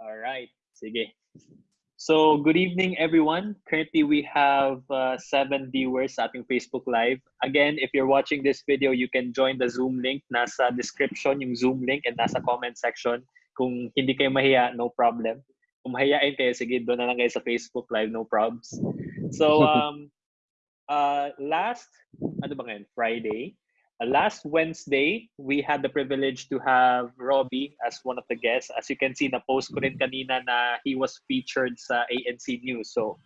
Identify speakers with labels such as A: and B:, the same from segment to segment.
A: All right. Sige. So, good evening, everyone. Currently, we have uh, seven viewers sa ating Facebook Live. Again, if you're watching this video, you can join the Zoom link. Nasa description yung Zoom link and nasa comment section. Kung hindi kayo mahiya, no problem. Kung mahihain kayo, sige, doon na lang kayo sa Facebook Live, no probs. So, um, uh, last, ano ba ngayon, Friday, last Wednesday, we had the privilege to have Robbie as one of the guests. As you can see, na post ko rin kanina na he was featured sa ANC News. So,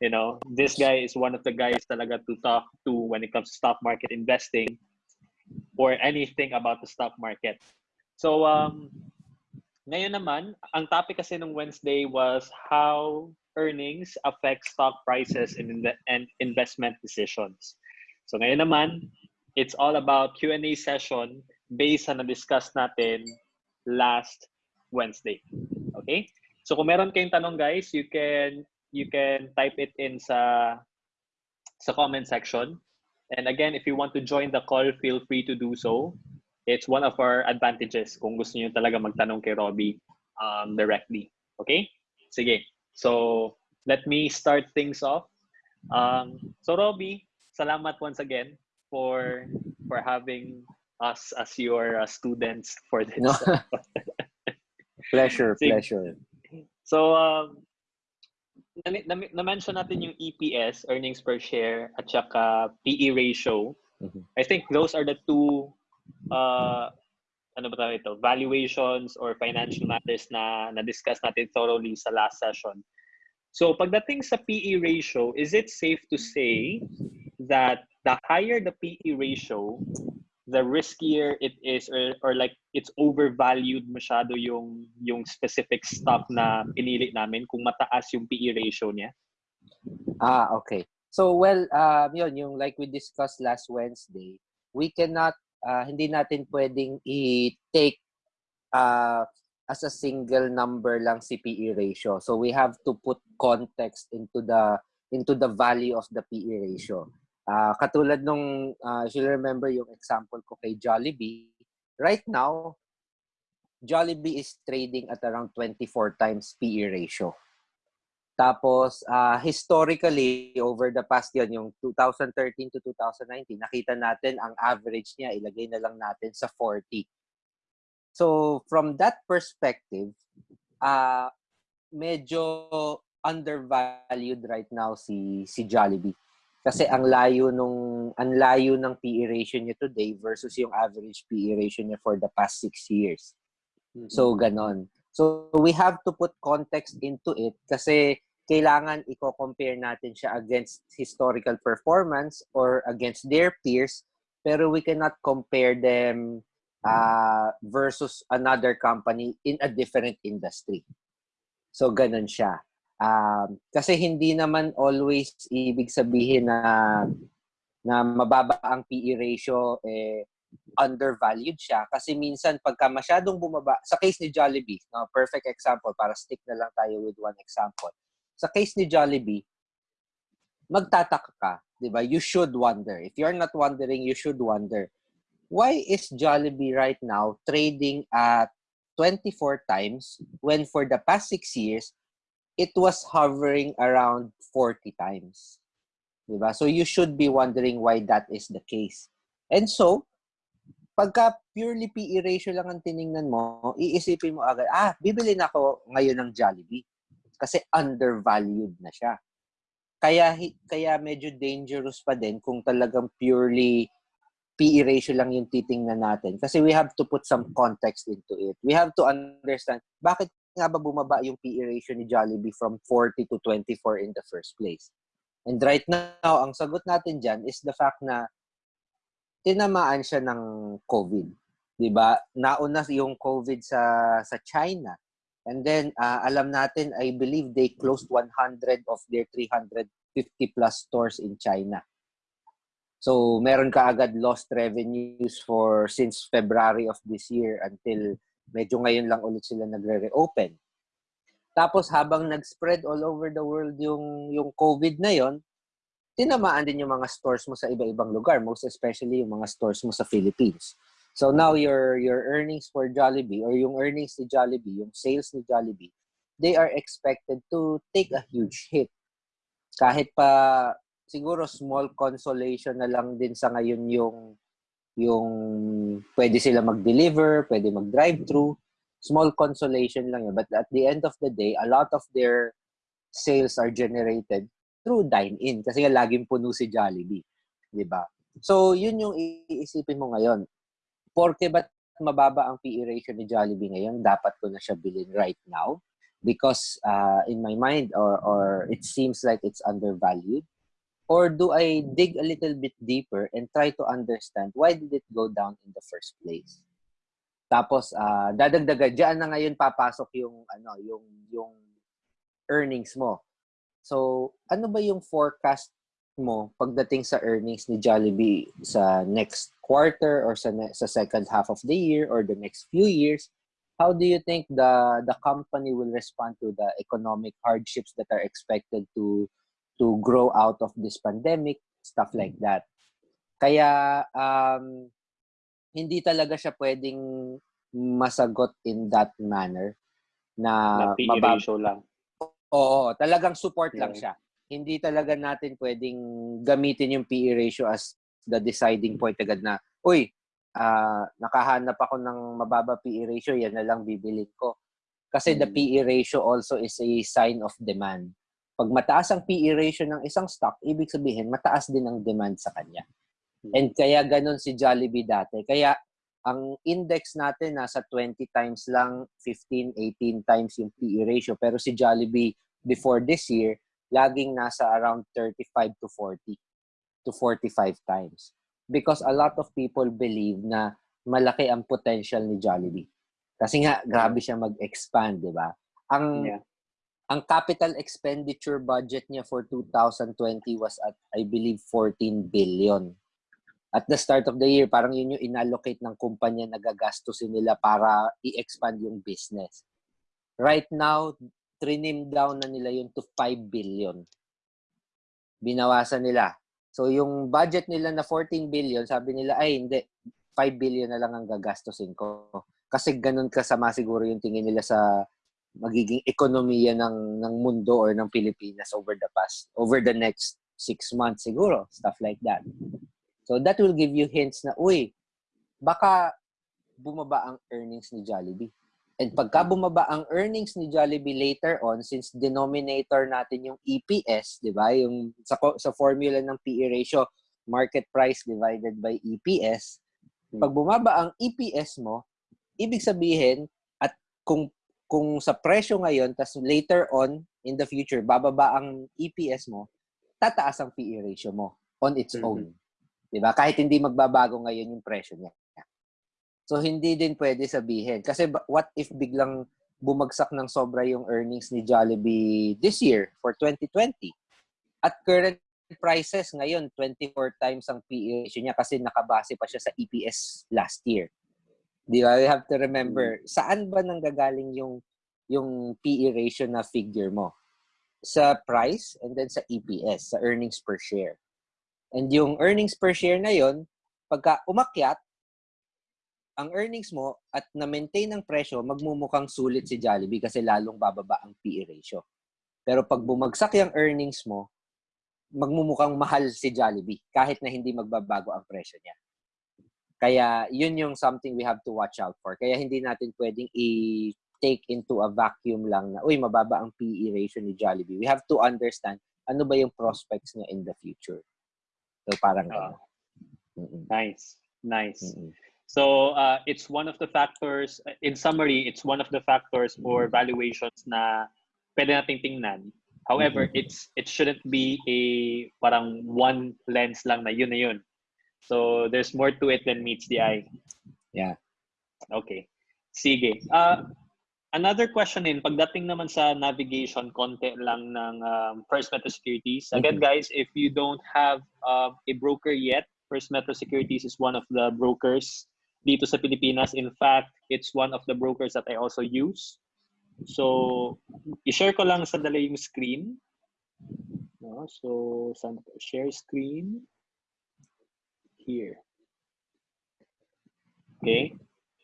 A: you know, this guy is one of the guys talaga to talk to when it comes to stock market investing or anything about the stock market. So, um, ngayon naman, ang topic kasi ng Wednesday was how earnings affect stock prices and, and investment decisions. So ngayon naman, it's all about Q&A session based on na-discuss natin last Wednesday. Okay? So kung meron kayong tanong guys, you can you can type it in sa sa comment section. And again, if you want to join the call, feel free to do so. It's one of our advantages kung gusto niyo talaga magtanong kay Robbie um, directly. Okay? Sige. So, let me start things off. Um, so, Robbie, salamat once again for for having us as your uh, students for this. No.
B: pleasure, pleasure.
A: So, um, na-mention natin yung EPS, earnings per share, at saka PE ratio. Mm-hmm. I think those are the two uh, ano ba ito, valuations or financial matters na na-discuss natin thoroughly sa last session. So pagdating sa PE ratio, is it safe to say that the higher the PE ratio, the riskier it is or, or like it's overvalued masyado yung yung specific stock na pinili namin kung mataas yung PE ratio niya?
B: Ah, okay. So well, um yun, yung like we discussed last Wednesday, we cannot uh, hindi natin pwedeng i-take uh, as a single number lang si PE ratio. So we have to put context into the into the value of the PE ratio. Uh, katulad nung, uh, if you remember yung example ko kay Jollibee, right now, Jollibee is trading at around 24 times PE ratio. Tapos, uh, historically, over the past yun, yung 2013 to 2019, nakita natin ang average niya, ilagay na lang natin sa 40. So, from that perspective, uh, medyo undervalued right now si si Jollibee. Kasi ang layo nung ang layo ng PE ratio niya today versus yung average PE ratio niya for the past six years. Mm-hmm. So ganon. So we have to put context into it kasi kailangan i-compare natin siya against historical performance or against their peers pero we cannot compare them uh, versus another company in a different industry. So ganun siya. Um, kasi hindi naman always ibig sabihin na na mababa ang PE ratio eh undervalued siya. Kasi minsan pagka masyadong bumaba sa case ni Jollibee no perfect example para stick na lang tayo with one example. Sa case ni Jollibee magtataka ka 'di ba? You should wonder. If you're not wondering you should wonder. Why is Jollibee right now trading at 24 times when for the past 6 years it was hovering around 40 times. Diba? So you should be wondering why that is the case. And so, pagka purely PE ratio lang ang tiningnan mo, iisipin mo agad, ah, bibili na ako ngayon ng Jollibee. Kasi undervalued na siya. Kaya, kaya medyo dangerous pa din kung talagang purely PE ratio lang yung titingnan natin. Kasi we have to put some context into it. We have to understand bakit nga ba bumaba yung PE ratio ni Jollibee from 40 to 24 in the first place? And right now, ang sagot natin dyan is the fact na tinamaan siya ng COVID. 'di ba? Nauna yung COVID sa sa China. And then uh, alam natin I believe they closed 100 of their 350 plus stores in China. So meron ka agad lost revenues for since February of this year until medyo ngayon lang ulit sila nagre-reopen. Tapos habang nag-spread all over the world yung yung COVID na yon, tinamaan din yung mga stores mo sa iba-ibang lugar, most especially yung mga stores mo sa Philippines. So now your your earnings for Jollibee or yung earnings ni Jollibee, yung sales ni Jollibee they are expected to take a huge hit. Kahit pa siguro small consolation na lang din sa ngayon yung yung pwede sila mag-deliver, pwede mag-drive-thru. Small consolation lang yun. But at the end of the day, a lot of their sales are generated through dine-in. Kasi nga laging puno si Jollibee. Di ba? So, yun yung iisipin mo ngayon. Porke ba't mababa ang PE ratio ni Jollibee ngayon, dapat ko na siya bilhin right now because uh, in my mind or or it seems like it's undervalued or do I dig a little bit deeper and try to understand why did it go down in the first place? Tapos uh, dadagdagan diyan na ngayon papasok yung ano, yung yung earnings mo. So, ano ba yung forecast mo pagdating sa earnings ni Jollibee sa next quarter or sa sa second half of the year or the next few years? How do you think the the company will respond to the economic hardships that are expected to to grow out of this pandemic, stuff like that. Kaya um, hindi talaga siya pwedeng masagot in that manner na,
A: na mabab- ratio lang.
B: Oo, talagang support yeah. lang siya. Hindi talaga natin pwedeng gamitin yung PE ratio as the deciding point agad na, uy, uh, nakahanap ako ng mababa PE ratio, yan na lang bibilin ko. Kasi mm. the PE ratio also is a sign of demand. Pag mataas ang PE ratio ng isang stock, ibig sabihin mataas din ang demand sa kanya. Hmm. And kaya ganun si Jollibee dati. Kaya ang index natin nasa 20 times lang, 15, 18 times yung PE ratio. Pero si Jollibee before this year, laging nasa around 35 to 40 to 45 times. Because a lot of people believe na malaki ang potential ni Jollibee. Kasi nga, grabe siya mag-expand, di ba? Ang yeah ang capital expenditure budget niya for 2020 was at, I believe, 14 billion. At the start of the year, parang yun yung inallocate ng kumpanya na gagastusin nila para i-expand yung business. Right now, trinim down na nila yun to 5 billion. Binawasan nila. So, yung budget nila na 14 billion, sabi nila, ay hindi, 5 billion na lang ang gagastusin ko. Kasi ganun kasama siguro yung tingin nila sa magiging ekonomiya ng ng mundo or ng Pilipinas over the past over the next six months siguro stuff like that. So that will give you hints na uy baka bumaba ang earnings ni Jollibee. And pagka bumaba ang earnings ni Jollibee later on since denominator natin yung EPS di ba? Yung sa sa formula ng PE ratio market price divided by EPS pag bumaba ang EPS mo ibig sabihin kung kung sa presyo ngayon, tas later on, in the future, bababa ang EPS mo, tataas ang PE ratio mo on its mm-hmm. own. Diba? Kahit hindi magbabago ngayon yung presyo niya. So, hindi din pwede sabihin. Kasi what if biglang bumagsak ng sobra yung earnings ni Jollibee this year for 2020? At current prices ngayon, 24 times ang PE ratio niya kasi nakabase pa siya sa EPS last year. Di ba? You have to remember, mm. saan ba nanggagaling yung yung PE ratio na figure mo? Sa price and then sa EPS, sa earnings per share. And yung earnings per share na yon, pagka umakyat, ang earnings mo at na-maintain ang presyo, magmumukhang sulit si Jollibee kasi lalong bababa ang PE ratio. Pero pag bumagsak yung earnings mo, magmumukhang mahal si Jollibee kahit na hindi magbabago ang presyo niya. Kaya yun yung something we have to watch out for. Kaya hindi natin pwedeng i-take into a vacuum lang na, uy, mababa ang PE ratio ni Jollibee. We have to understand ano ba yung prospects niya in the future. So parang uh.
A: Nice. Nice. Mm-hmm. So uh, it's one of the factors, in summary, it's one of the factors for valuations na pwede nating tingnan. However, mm-hmm. it's it shouldn't be a parang one lens lang na yun na yun. So there's more to it than meets the eye.
B: Yeah.
A: Okay. Sige. Uh, another question in pagdating naman sa navigation konti lang ng um, First Metro Securities. Again mm-hmm. guys, if you don't have uh, a broker yet, First Metro Securities is one of the brokers dito sa Pilipinas. In fact, it's one of the brokers that I also use. So, i-share ko lang sa dala yung screen. No? So, share screen. Here. Okay.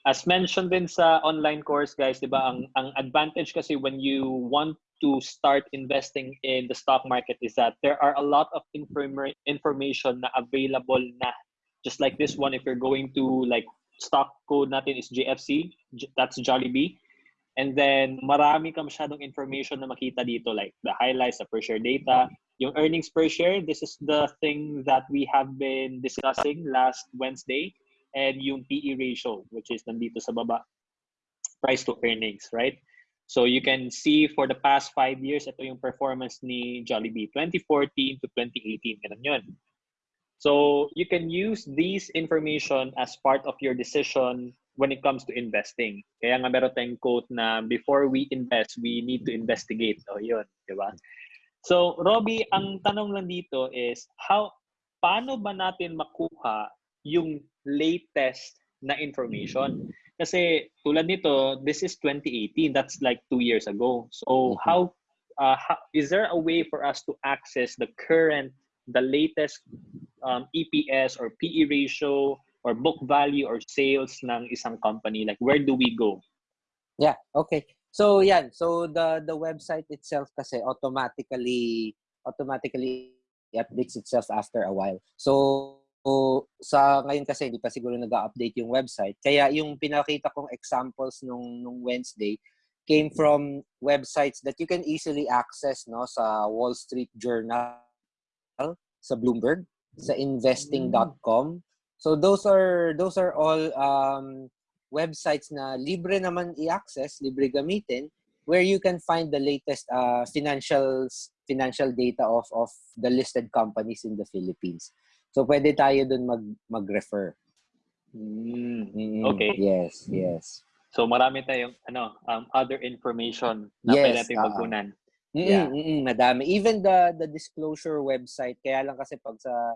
A: as mentioned din sa online course guys, 'di ba, ang ang advantage kasi when you want to start investing in the stock market is that there are a lot of inform- information na available na just like this one if you're going to like stock code natin is JFC, that's Jollibee. And then marami ka masyadong information na makita dito like the highlights, the per share data, yung earnings per share, this is the thing that we have been discussing last Wednesday and yung PE ratio which is nandito sa baba price to earnings, right? So you can see for the past five years, ito yung performance ni Jollibee, 2014 to 2018, ganun yun. So you can use these information as part of your decision when it comes to investing. Kaya nga meron tayong quote na before we invest, we need to investigate. O yun, di ba? So Robbie, ang tanong lang dito is how paano ba natin makuha yung latest na information? Kasi tulad nito, this is 2018. That's like two years ago. So
B: Mhm.
A: how, uh, how is there a way for us to access the current, the latest um, EPS or PE ratio or book value or sales ng isang company? Like where do we go?
B: Yeah, okay. So yan, so the the website itself kasi automatically automatically updates itself after a while. So so, sa ngayon kasi hindi pa siguro nag-update yung website. Kaya yung pinakita kong examples nung nung Wednesday came from websites that you can easily access no sa Wall Street Journal, sa Bloomberg, sa investing.com. So those are those are all um websites na libre naman i-access, libre gamitin, where you can find the latest uh, financials financial data of of the listed companies in the Philippines. So pwede tayo dun mag mag-refer.
A: Mm. Okay.
B: Yes, yes.
A: So marami tayong ano um, other information na
B: Yes,
A: pwede nating
B: ah, ah.
A: pagkunan.
B: Mm,
A: Yeah.
B: mm, mm, madami. Even the the disclosure website, kaya lang kasi pag sa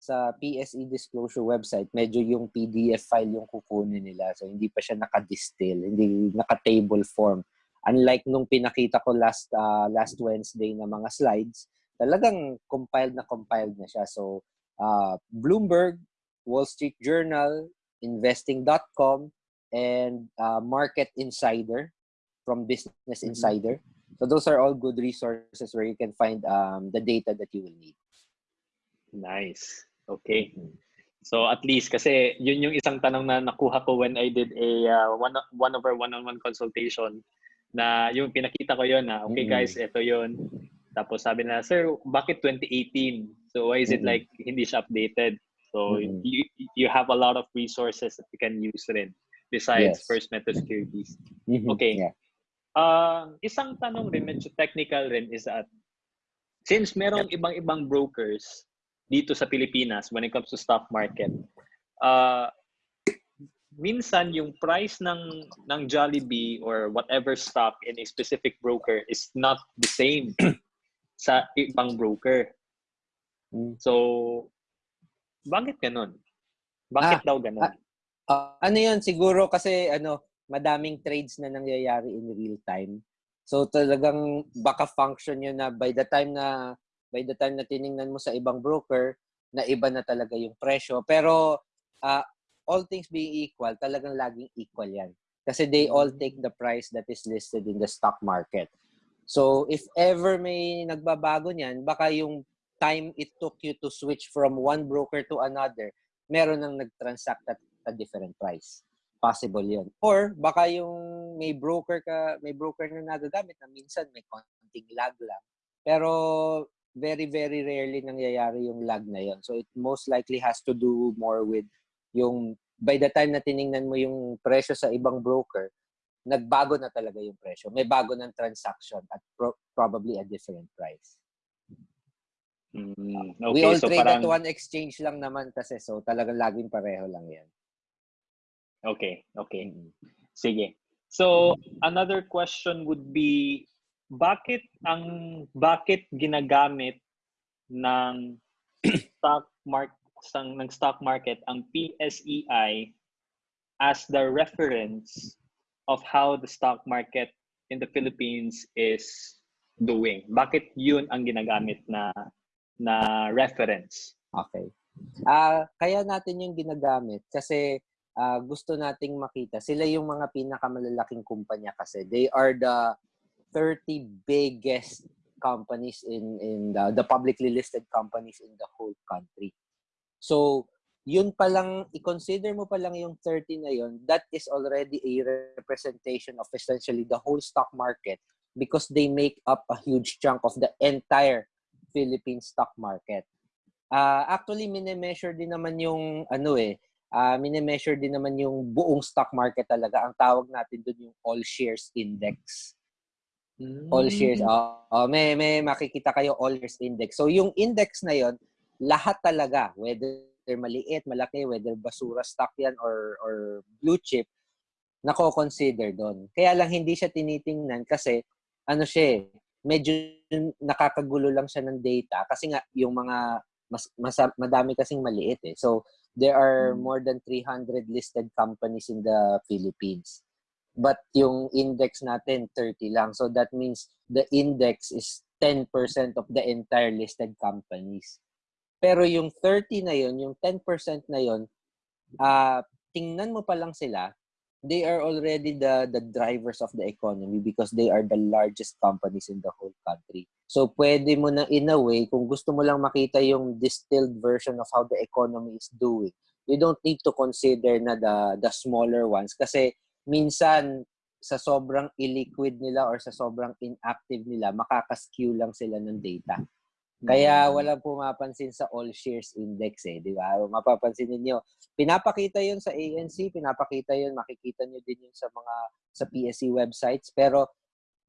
B: sa PSE disclosure website, medyo yung PDF file yung kukunin nila. So hindi pa siya naka-distill, hindi naka-table form. Unlike nung pinakita ko last uh, last Wednesday na mga slides, talagang compiled na compiled na siya. So uh, Bloomberg, Wall Street Journal, investing.com and uh, Market Insider from Business
A: Mhm.
B: Insider. So those are all good resources where you can find um, the data that you will need.
A: Nice. Okay. So at least kasi yun yung isang tanong na nakuha ko when I did a uh, one one over one-on-one consultation na yung pinakita ko yun na okay guys, ito yun. Tapos sabi na, sir, bakit 2018? So why is it like hindi siya updated? So
B: Mm.
A: you you have a lot of resources that you can use rin besides
B: Yes.
A: First Meta Securities.
B: Mhm.
A: Okay.
B: Yeah.
A: Uh, isang tanong rin, medyo technical rin, is that since merong ibang-ibang brokers dito sa Pilipinas when it comes to stock market, uh, minsan yung price ng ng Jollibee or whatever stock in a specific broker is not the same sa ibang broker.
B: Mm.
A: So, bakit ganun? Bakit daw ganun?
B: ah, Ah, ano yun, siguro kasi ano, madaming trades na nangyayari in real time. So talagang baka function yun na by the time na by the time na tiningnan mo sa ibang broker, na iba na talaga yung presyo. Pero ah, all things being equal, talagang laging equal yan. Kasi they all take the price that is listed in the stock market. So if ever may nagbabago niyan, baka yung time it took you to switch from one broker to another, meron nang nag-transact at a different price. Possible yun. Or baka yung may broker ka, may broker na nagagamit na minsan may konting lag lang. Pero very, very rarely nangyayari yung lag na yun. So it most likely has to do more with yung by the time na tiningnan mo yung presyo sa ibang broker, nagbago na talaga yung presyo. May bago ng transaction at pro- probably a different price.
A: Mm,
B: We
A: okay,
B: all
A: so
B: trade
A: parang,
B: at one exchange lang naman kasi so talagang laging pareho lang yan.
A: okay, okay. Sige. So, another question would be, bakit ang bakit ginagamit ng stock mark sang ng stock market ang PSEI as the reference of how the stock market in the Philippines is doing? Bakit yun ang ginagamit na na reference?
B: Okay. Ah, kaya natin yung ginagamit kasi uh, gusto nating makita. Sila yung mga pinakamalalaking kumpanya kasi. They are the 30 biggest companies in in the, the publicly listed companies in the whole country. So, yun pa lang, i-consider mo pa lang yung 30 na yun, that is already a representation of essentially the whole stock market because they make up a huge chunk of the entire Philippine stock market. Uh, actually, mine-measure din naman yung ano eh, uh, mine-measure din naman yung buong stock market talaga. Ang tawag natin doon yung all shares index. Mm. All shares. Oh, oh, may, may makikita kayo all shares index. So yung index na yon lahat talaga, whether maliit, malaki, whether basura stock yan or, or blue chip, nako-consider doon. Kaya lang hindi siya tinitingnan kasi ano siya eh, medyo nakakagulo lang siya ng data kasi nga yung mga mas, mas madami kasing maliit eh. So there are hmm. more than 300 listed companies in the Philippines. But yung index natin, 30 lang. So that means the index is 10% of the entire listed companies. Pero yung 30 na yon yung 10% na yon uh, tingnan mo pa lang sila, they are already the the drivers of the economy because they are the largest companies in the whole country. So pwede mo na in a way kung gusto mo lang makita yung distilled version of how the economy is doing. You don't need to consider na the the smaller ones kasi minsan sa sobrang illiquid nila or sa sobrang inactive nila, makaka-skew lang sila ng data. Kaya mm. walang pumapansin sa all shares index eh, di ba? Mapapansin niyo, pinapakita 'yon sa ANC, pinapakita 'yon, makikita niyo din 'yon sa mga sa PSE websites, pero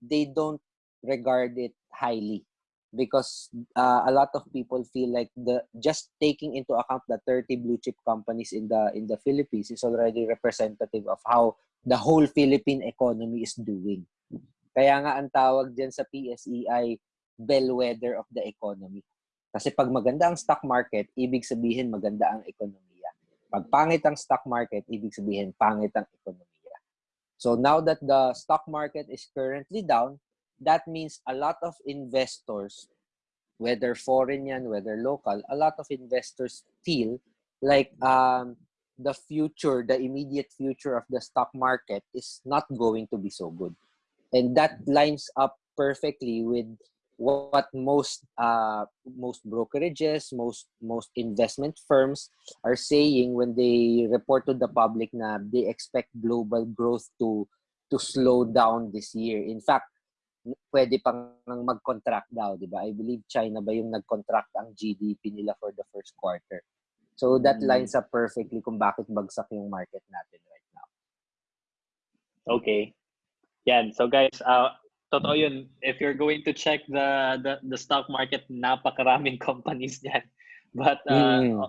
B: they don't regard it highly because uh, a lot of people feel like the just taking into account the 30 blue chip companies in the in the Philippines is already representative of how the whole Philippine economy is doing. Kaya nga ang tawag diyan sa PSE ay bellwether of the economy. Kasi pag maganda ang stock market, ibig sabihin maganda ang ekonomiya. Pag pangit ang stock market, ibig sabihin pangit ang ekonomiya. So now that the stock market is currently down, that means a lot of investors, whether foreign yan, whether local, a lot of investors feel like um, the future, the immediate future of the stock market is not going to be so good. And that lines up perfectly with what most uh, most brokerages, most most investment firms are saying when they report to the public na they expect global growth to to slow down this year. In fact, pwede pang mag-contract daw, di ba? I believe China ba yung nag-contract ang GDP nila for the first quarter. So that mm. lines up perfectly kung bakit bagsak yung market natin right now.
A: Okay. Yan. So guys, uh, totoo yun. If you're going to check the the, the stock market, napakaraming companies niyan. But uh, mm.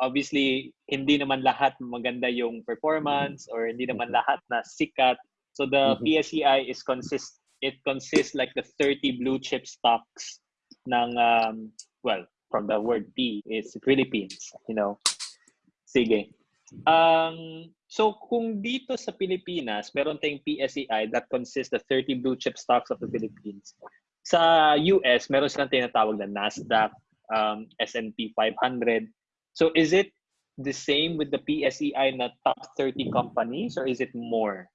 A: obviously, hindi naman lahat maganda yung performance or hindi naman mm-hmm. lahat na sikat. So the mm-hmm. PSEI is consist it consists like the 30 blue chip stocks ng um, well, from the word P is Philippines, you know. Sige. Um, so kung dito sa Pilipinas, meron tayong PSEI that consists the 30 blue chip stocks of the Philippines. Sa US, meron silang tinatawag na NASDAQ, um, S&P 500. So is it the same with the PSEI na top 30 companies or is it more?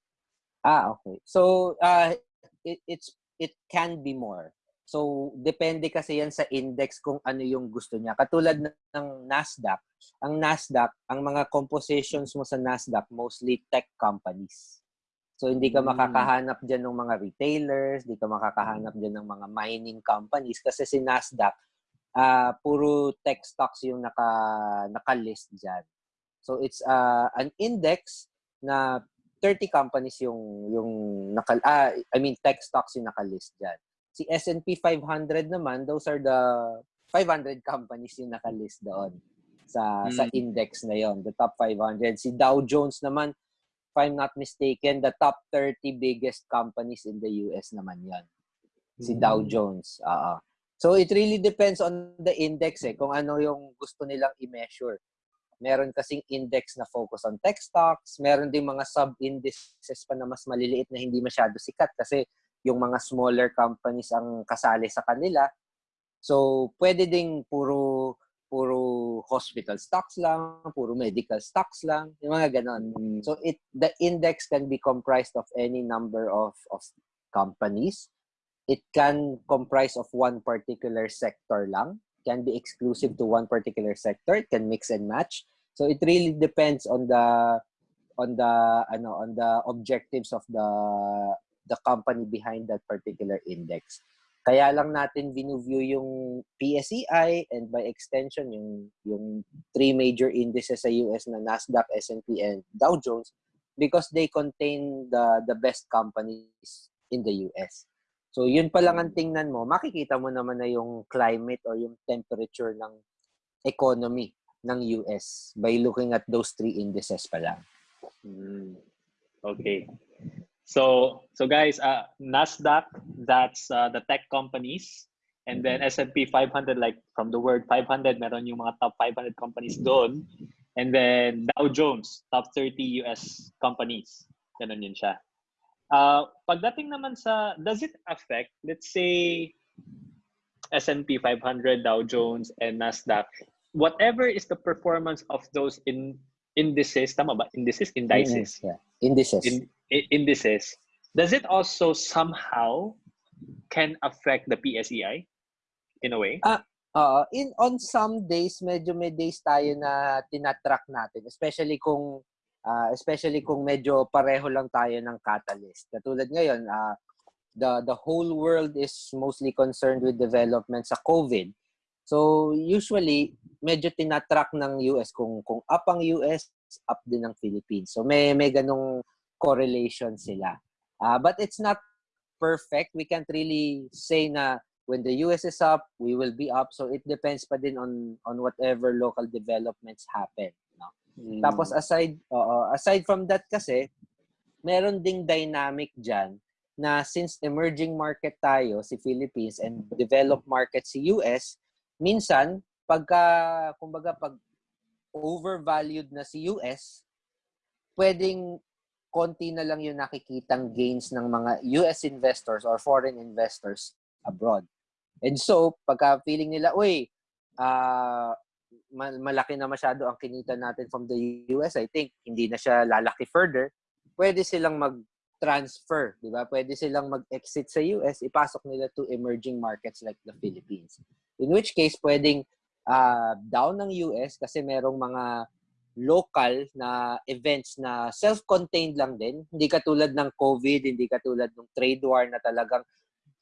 B: Ah, okay. So uh, it, it's it can be more. So, depende kasi yan sa index kung ano yung gusto niya. Katulad ng NASDAQ, ang NASDAQ, ang mga compositions mo sa NASDAQ, mostly tech companies. So, hindi ka hmm. makakahanap dyan ng mga retailers, hindi ka makakahanap dyan ng mga mining companies kasi si NASDAQ, uh, puro tech stocks yung naka, naka-list dyan. So, it's uh, an index na 30 companies yung yung naka, ah, I mean tech stocks yung naka-list diyan. Si S&P 500 naman, those are the 500 companies yung nakalist doon sa mm. sa index na yon, the top 500. Si Dow Jones naman, if I'm not mistaken, the top 30 biggest companies in the US naman yon. Si mm. Dow Jones. Uh, so it really depends on the index eh, kung ano yung gusto nilang i-measure. Meron kasing index na focus on tech stocks, meron ding mga sub-indices pa na mas maliliit na hindi masyado sikat kasi yung mga smaller companies ang kasali sa kanila. So, pwede ding puro puro hospital stocks lang, puro medical stocks lang, yung mga ganon.
A: Mm.
B: So it the index can be comprised of any number of of companies. It can comprise of one particular sector lang, can be exclusive to one particular sector, it can mix and match. So it really depends on the on the ano on the objectives of the the company behind that particular index. Kaya lang natin view yung PSEI and by extension yung yung three major indices sa US na Nasdaq, S&P and Dow Jones because they contain the the best companies in the US. So yun pa lang ang tingnan mo, makikita mo naman na yung climate or yung temperature ng economy ng US by looking at those three indices pa lang.
A: Mm. Okay. So, so guys, uh, Nasdaq, that's uh, the tech companies. And then S&P 500, like from the word 500, meron yung mga top 500 companies doon. And then Dow Jones, top 30 US companies. Ganun yun siya. Uh, pagdating naman sa, does it affect, let's say, S&P 500, Dow Jones, and Nasdaq, whatever is the performance of those in indices, tama ba? Indices, indices.
B: Yeah. Indices.
A: In, indices, does it also somehow can affect the PSEI in a way?
B: Ah, uh, in on some days medyo may days tayo na tinatrack natin, especially kung uh, especially kung medyo pareho lang tayo ng catalyst. Katulad ngayon, uh, the the whole world is mostly concerned with development sa COVID. So usually medyo tinatrack ng US kung kung up ang US, up din ng Philippines. So may may ganong correlation sila. Uh, but it's not perfect. We can't really say na when the US is up, we will be up. So it depends pa din on on whatever local developments happen. No? Mm. Tapos aside uh, aside from that kasi, meron ding dynamic dyan na since emerging market tayo, si Philippines, and developed market si US, minsan, pagka, kumbaga, pag overvalued na si US, pwedeng konti na lang yung nakikitang gains ng mga US investors or foreign investors abroad. And so, pagka feeling nila, uy, uh, malaki na masyado ang kinita natin from the US, I think hindi na siya lalaki further, pwede silang mag-transfer, di ba? Pwede silang mag-exit sa US, ipasok nila to emerging markets like the Philippines. In which case, pwedeng uh, down ng US kasi merong mga local na events na self-contained lang din. Hindi katulad ng COVID, hindi katulad ng trade war na talagang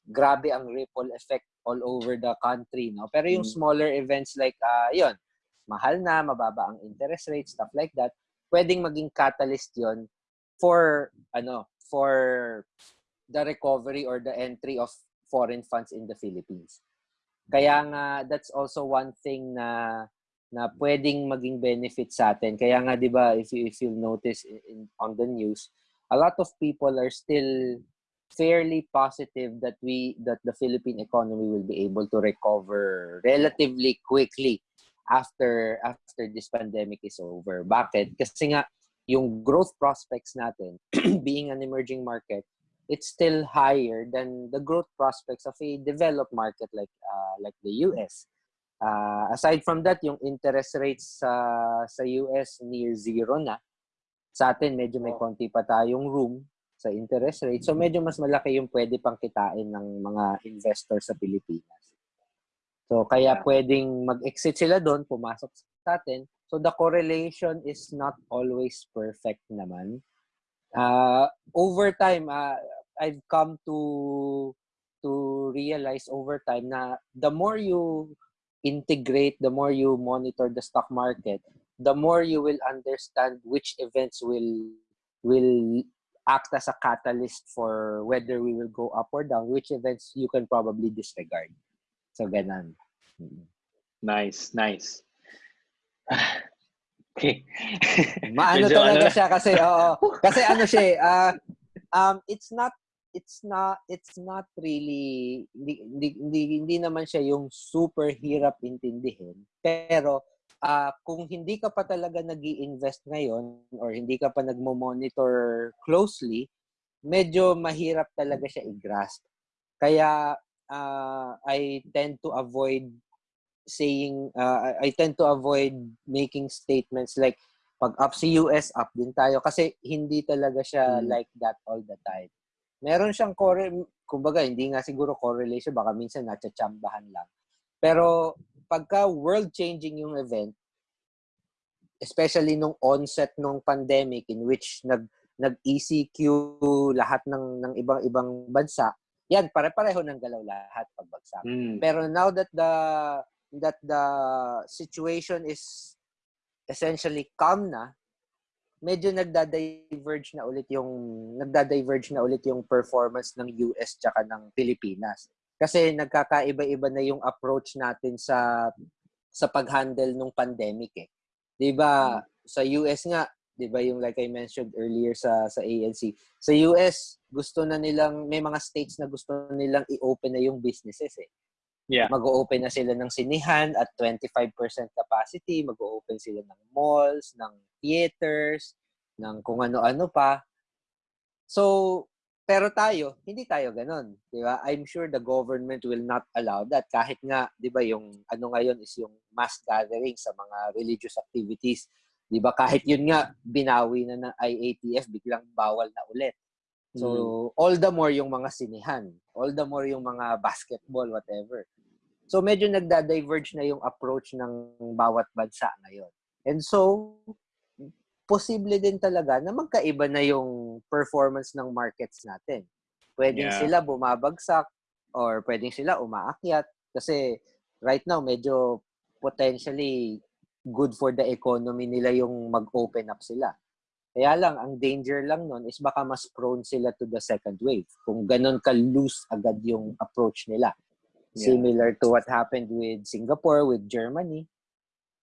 B: grabe ang ripple effect all over the country. No? Pero yung mm. smaller events like, uh, yun, mahal na, mababa ang interest rate, stuff like that, pwedeng maging catalyst yon for, ano, for the recovery or the entry of foreign funds in the Philippines. Kaya nga, that's also one thing na na pwedeng maging benefit sa atin. Kaya nga 'di ba if you if you notice in, on the news, a lot of people are still fairly positive that we that the Philippine economy will be able to recover relatively quickly after after this pandemic is over. Bakit? Kasi nga yung growth prospects natin being an emerging market it's still higher than the growth prospects of a developed market like uh, like the US. Uh, aside from that, yung interest rates sa sa US near zero na. Sa atin medyo may konti pa tayong room sa interest rate. So medyo mas malaki yung pwede pang kitain ng mga investors sa Pilipinas. So kaya pwedeng mag-exit sila doon, pumasok sa atin. So the correlation is not always perfect naman. Uh, over time, uh, I've come to to realize over time na the more you integrate, the more you monitor the stock market, the more you will understand which events will will act as a catalyst for whether we will go up or down, which events you can probably disregard. So, ganan.
A: Nice, nice. okay.
B: Maano talaga ano? siya kasi, oo. Kasi ano siya, uh, um, it's not it's not it's not really hindi, hindi, hindi, hindi naman siya yung super hirap intindihin pero uh, kung hindi ka pa talaga nag invest ngayon or hindi ka pa nagmo-monitor closely medyo mahirap talaga siya i-grasp kaya uh, I tend to avoid saying, uh, I tend to avoid making statements like, pag up si US, up din tayo. Kasi hindi talaga siya
A: Mm.
B: like that all the time. Meron siyang, corre- kumbaga, hindi nga siguro correlation, baka minsan natsatsambahan lang. Pero pagka world-changing yung event, especially nung onset nung pandemic in which nag nag-ECQ lahat ng ng ibang-ibang bansa, yan pare-pareho ng galaw lahat pagbagsak.
A: Mm.
B: Pero now that the that the situation is essentially calm na, medyo nagda-diverge na ulit yung nagda-diverge na ulit yung performance ng US tsaka ng Pilipinas. Kasi nagkakaiba-iba na yung approach natin sa sa pag-handle ng pandemic eh. 'Di ba? Sa US nga, 'di ba yung like I mentioned earlier sa sa ANC, sa US gusto na nilang may mga states na gusto nilang i-open na yung businesses eh.
A: Yeah.
B: Mag-open na sila ng sinihan at 25% capacity, mag-open sila ng malls, ng theaters, ng kung ano-ano pa. So, pero tayo, hindi tayo ganun, 'di ba? I'm sure the government will not allow that kahit nga, 'di ba, yung ano ngayon is yung mass gathering sa mga religious activities. 'Di ba? Kahit yun nga binawi na ng IATF, biglang bawal na ulit. So, all the more yung mga sinihan, all the more yung mga basketball, whatever. So, medyo nagda-diverge na yung approach ng bawat bansa ngayon. And so, posible din talaga na magkaiba na yung performance ng markets natin. Pwedeng
A: Yeah.
B: sila bumabagsak or pwedeng sila umaakyat kasi right now medyo potentially good for the economy nila yung mag-open up sila. Kaya lang, ang danger lang nun is baka mas prone sila to the second wave. Kung ganun ka-loose agad yung approach nila.
A: Yeah.
B: Similar to what happened with Singapore, with Germany.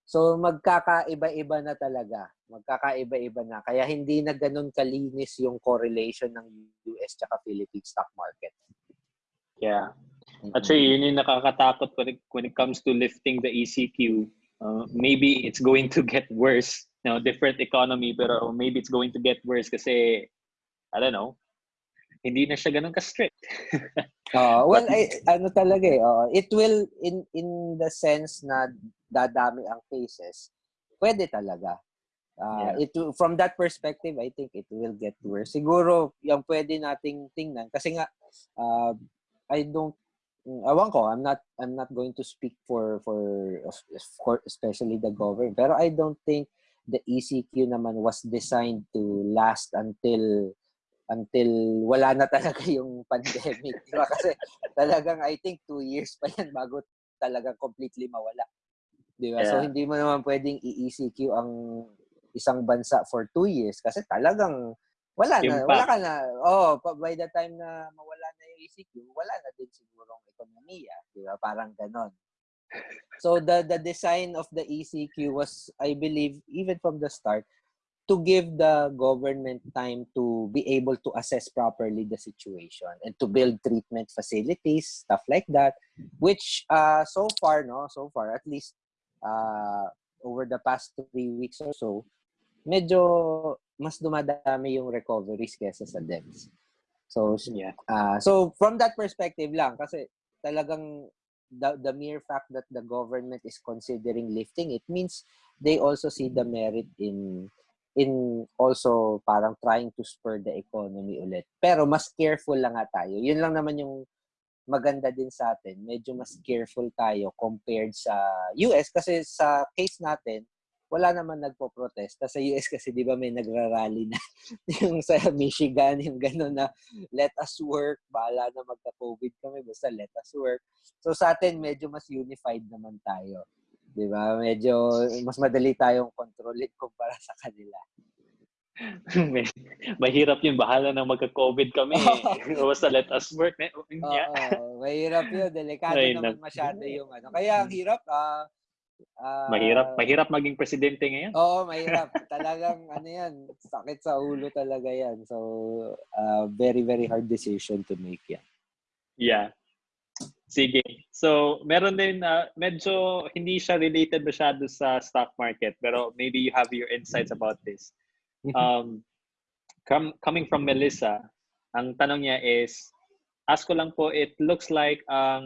B: So magkakaiba-iba na talaga. Magkakaiba-iba na. Kaya hindi na ganun kalinis yung correlation ng US tsaka Philippine stock market.
A: Yeah. Actually, yun yung nakakatakot when it, when it comes to lifting the ECQ. Uh, maybe it's going to get worse. You know, different economy, pero maybe it's going to get worse kasi, I don't know, hindi na siya ganun ka-strict.
B: Uh, well, I, ano talaga eh, oo. it will, in in the sense na dadami ang cases, pwede talaga. Uh,
A: Yeah.
B: it from that perspective, I think it will get worse. Siguro, yung pwede nating tingnan, kasi nga, uh, I don't, awan ko, I'm not, I'm not going to speak for, for, for especially the government, pero I don't think the ECQ naman was designed to last until until wala na talaga yung pandemic. Di ba? Kasi talagang I think two years pa yan bago talagang completely mawala. Di ba? So
A: Yeah.
B: hindi mo naman pwedeng i-ECQ ang isang bansa for two years kasi talagang wala na.
A: Impact.
B: Wala ka na. Oh, by the time na mawala na yung ECQ, wala na din sigurong ekonomiya. Di ba? Parang ganon. So the the design of the ECQ was, I believe, even from the start, to give the government time to be able to assess properly the situation and to build treatment facilities, stuff like that, which uh, so far, no, so far, at least uh, over the past three weeks or so, medyo mas dumadami yung recoveries kesa sa deaths. So,
A: Yeah.
B: uh, so from that perspective lang, kasi talagang the, the mere fact that the government is considering lifting it means they also see the merit in in also parang trying to spur the economy ulit. Pero mas careful lang nga tayo. Yun lang naman yung maganda din sa atin. Medyo mas careful tayo compared sa US kasi sa case natin, wala naman nagpo-protesta. Sa US kasi di ba may nagrarally na yung sa Michigan, yung gano'n na let us work, bahala na magka-COVID kami, basta let us work. So sa atin, medyo mas unified naman tayo. Di ba? Medyo mas madali tayong kontrolin kumpara sa kanila.
A: Mahirap yun. Bahala na magka-COVID kami. Basta let us work. Eh, Yeah.
B: Oo, mahirap yun. Delikado
A: Ay,
B: naman masyado yung ano. Kaya ang hirap. ah ah,
A: Mahirap, mahirap maging presidente ngayon.
B: Oo, mahirap. Talagang ano yan, sakit sa ulo talaga yan. So, ah, very, very hard decision to make yan.
A: Yeah. Sige. So, meron din, uh, medyo hindi siya related masyado sa stock market, pero maybe you have your insights about this. Um, com- coming from Melissa, ang tanong niya is, ask ko lang po, it looks like ang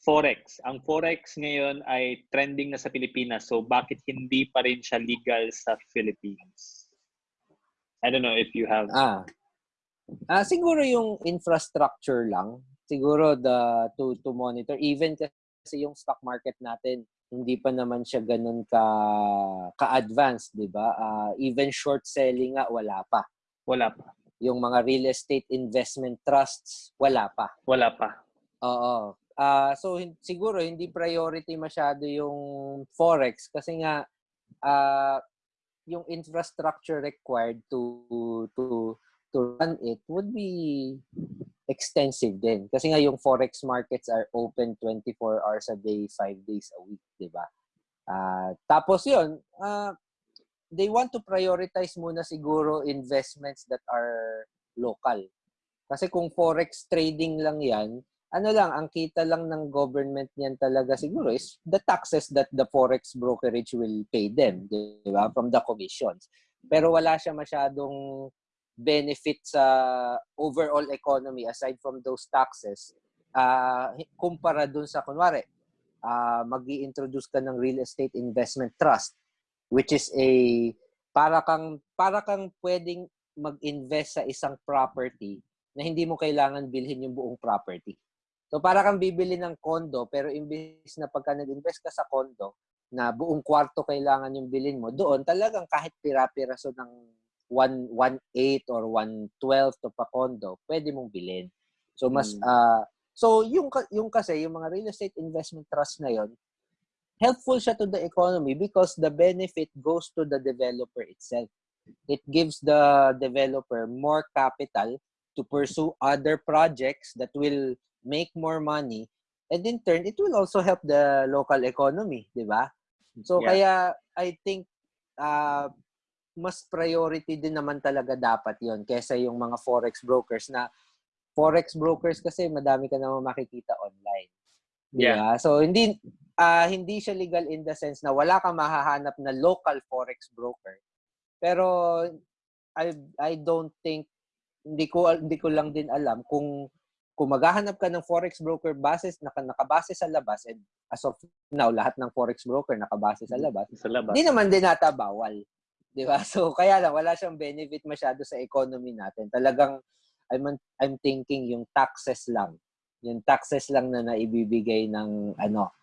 A: Forex. Ang Forex ngayon ay trending na sa Pilipinas. So bakit hindi pa rin siya legal sa Philippines? I don't know if you have
B: Ah. Ah, siguro yung infrastructure lang. Siguro the to to monitor even kasi yung stock market natin hindi pa naman siya ganun ka ka-advanced, 'di ba? Ah, even short selling nga wala pa.
A: wala pa.
B: Yung mga real estate investment trusts wala pa.
A: Wala pa.
B: Oo. Ah, so siguro hindi priority masyado yung forex kasi nga ah yung infrastructure required to to to run it would be extensive din. Kasi nga yung forex markets are open 24 hours a day, 5 days a week, 'di ba? Ah, tapos 'yun, ah they want to prioritize muna siguro investments that are local. Kasi kung forex trading lang 'yan, ano lang, ang kita lang ng government niyan talaga siguro is the taxes that the forex brokerage will pay them, di ba? From the commissions. Pero wala siya masyadong benefit sa overall economy aside from those taxes. ah kumpara dun sa, kunwari, uh, mag introduce ka ng real estate investment trust which is a para kang para kang pwedeng mag-invest sa isang property na hindi mo kailangan bilhin yung buong property. So para kang bibili ng condo pero imbis na pagka nag-invest ka sa condo na buong kwarto kailangan yung bilhin mo, doon talagang kahit pira-piraso ng 1 1/8 or 1/12 to pa condo, pwede mong bilhin. So mas
A: Mm.
B: ah, so yung yung kasi yung mga real estate investment trust na yon helpful siya to the economy because the benefit goes to the developer itself. It gives the developer more capital to pursue other projects that will make more money and in turn it will also help the local economy, 'di ba? So
A: Yeah.
B: kaya I think uh, mas priority din naman talaga dapat 'yon kaysa yung mga forex brokers na forex brokers kasi madami ka naman makikita online.
A: Yeah.
B: ba? So hindi ah, hindi siya legal in the sense na wala kang mahahanap na local forex broker. Pero I I don't think hindi ko hindi ko lang din alam kung kung maghahanap ka ng forex broker basis naka, nakabase sa labas and as of now lahat ng forex broker nakabase sa labas
A: Sa labas.
B: hindi naman din nata bawal. 'Di ba? So kaya lang wala siyang benefit masyado sa economy natin. Talagang I'm I'm thinking yung taxes lang. Yung taxes lang na naibibigay ng ano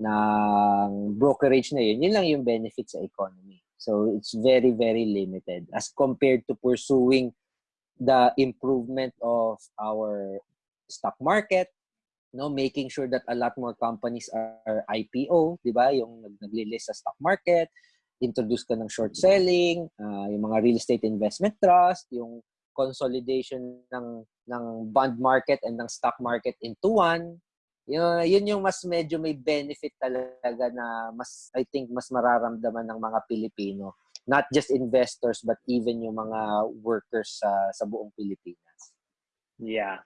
B: ng brokerage na yun, yun lang yung benefit sa economy. So it's very very limited as compared to pursuing the improvement of our stock market, no, making sure that a lot more companies are IPO, 'di ba? Yung nag naglilist sa stock market, introduce ka ng short selling, ah, yung mga real estate investment trust, yung consolidation ng ng bond market and ng stock market into one. Yun, yun yung mas medyo may benefit talaga na mas I think mas mararamdaman ng mga Pilipino. Not just investors but even yung mga workers sa sa buong Pilipinas.
A: Yeah.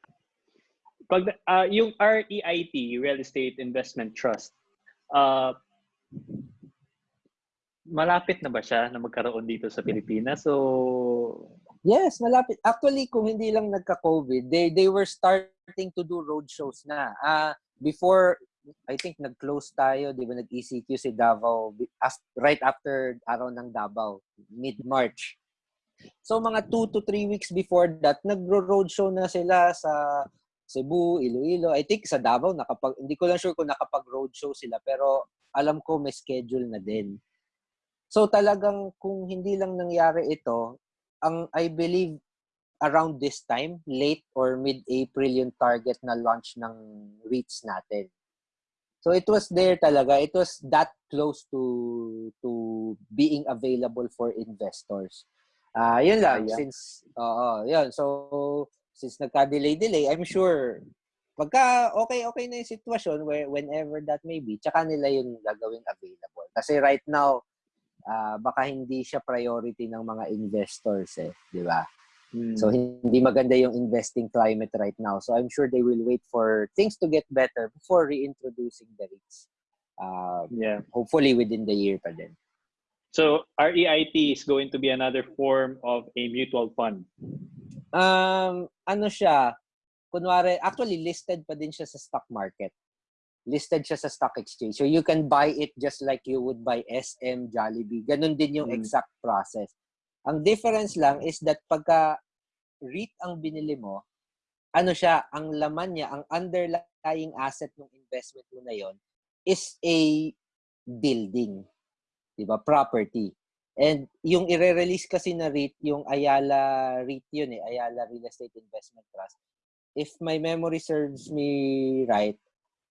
A: Pag ah, yung REIT, Real Estate Investment Trust, uh, malapit na ba siya na magkaroon dito sa Pilipinas? So,
B: Yes, malapit. Actually, kung hindi lang nagka-COVID, they they were starting to do road shows na. Ah, before I think nag-close tayo, 'di ba, nag-ECQ si Davao right after araw ng Davao, mid-March. So mga 2 to 3 weeks before that, nagro-road show na sila sa Cebu, Iloilo. I think sa Davao nakapag hindi ko lang sure kung nakapag-road show sila, pero alam ko may schedule na din. So talagang kung hindi lang nangyari ito, ang I believe around this time, late or mid-April yung target na launch ng REITs natin. So it was there talaga. It was that close to to being available for investors. Ah, yun lang
A: Ah, yeah.
B: since oo, yun. So since nagka-delay-delay, I'm sure pagka okay okay na yung sitwasyon where whenever that may be, tsaka nila yung gagawing available. Kasi right now, ah, baka hindi siya priority ng mga investors eh, di ba?
A: mm,
B: So hindi maganda yung investing climate right now. So I'm sure they will wait for things to get better before reintroducing the REITs. Uh,
A: yeah.
B: hopefully within the year pa din.
A: So, REIT is going to be another form of a mutual fund.
B: Um, ano siya, kunwari, actually listed pa din siya sa stock market. Listed siya sa stock exchange. So you can buy it just like you would buy SM, Jollibee. Ganun din yung
A: Mm.
B: exact process. Ang difference lang is that pagka REIT ang binili mo, ano siya, ang laman niya, ang underlying asset ng investment mo na yon is a building. 'Di ba? Property. And yung i-release kasi na REIT, yung Ayala REIT yun eh, Ayala Real Estate Investment Trust. If my memory serves me right,